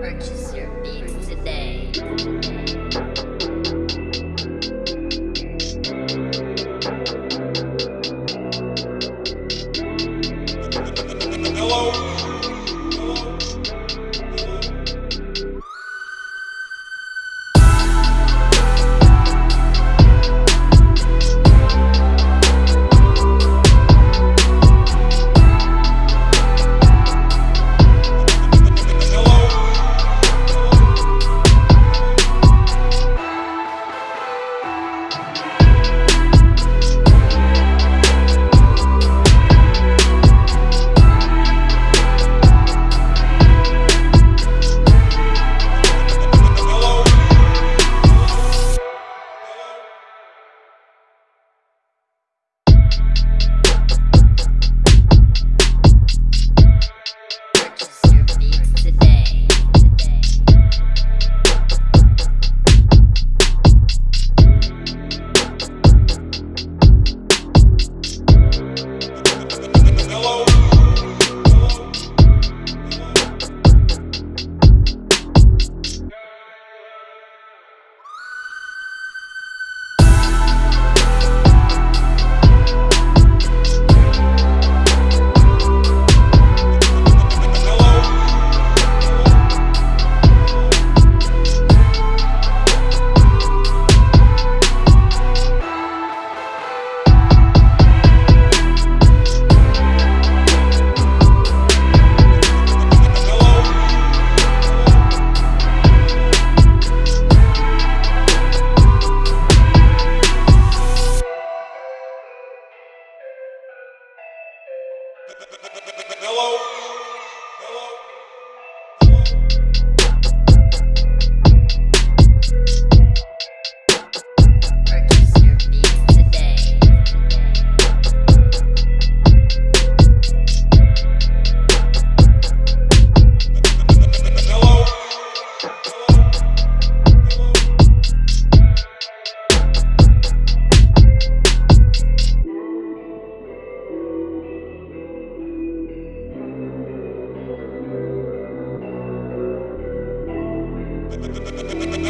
Purchase your beats today.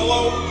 Hello?